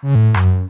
Mm-hmm.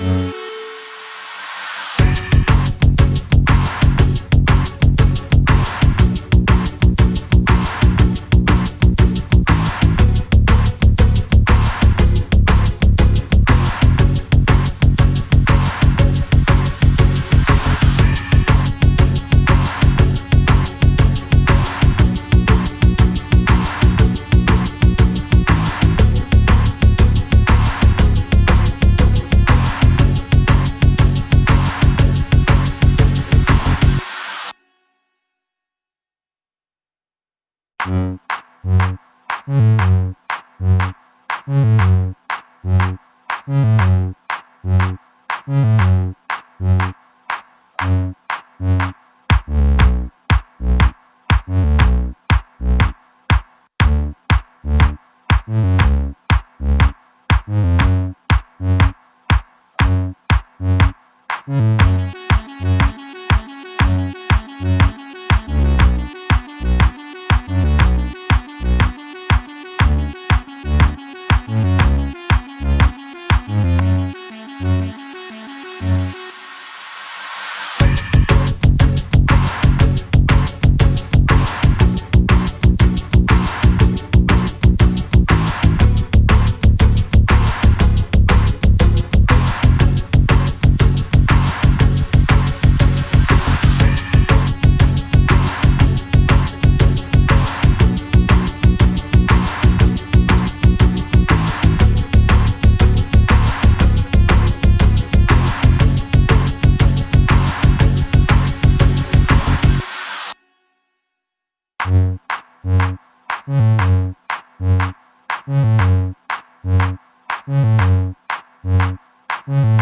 Mm-hmm. Mm-hmm.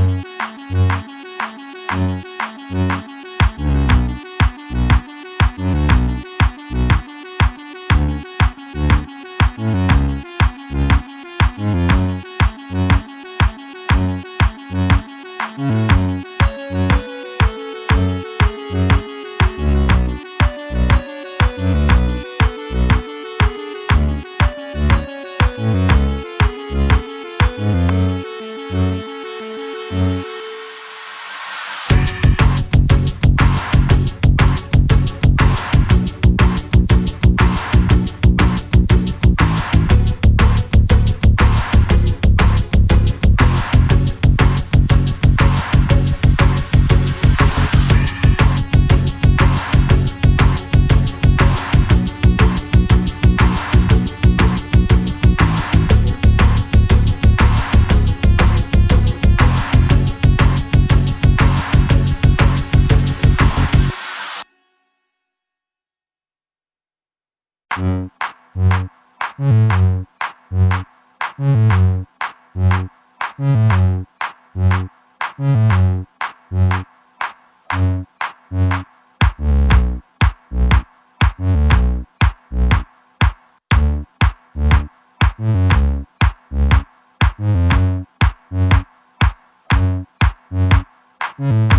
Bye. Mm-hmm.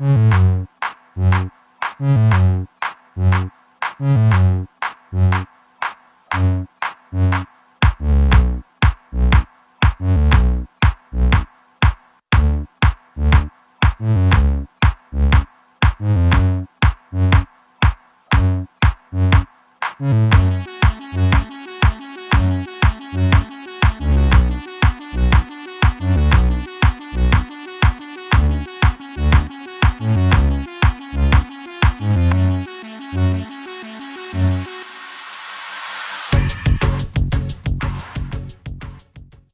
Mm-hmm.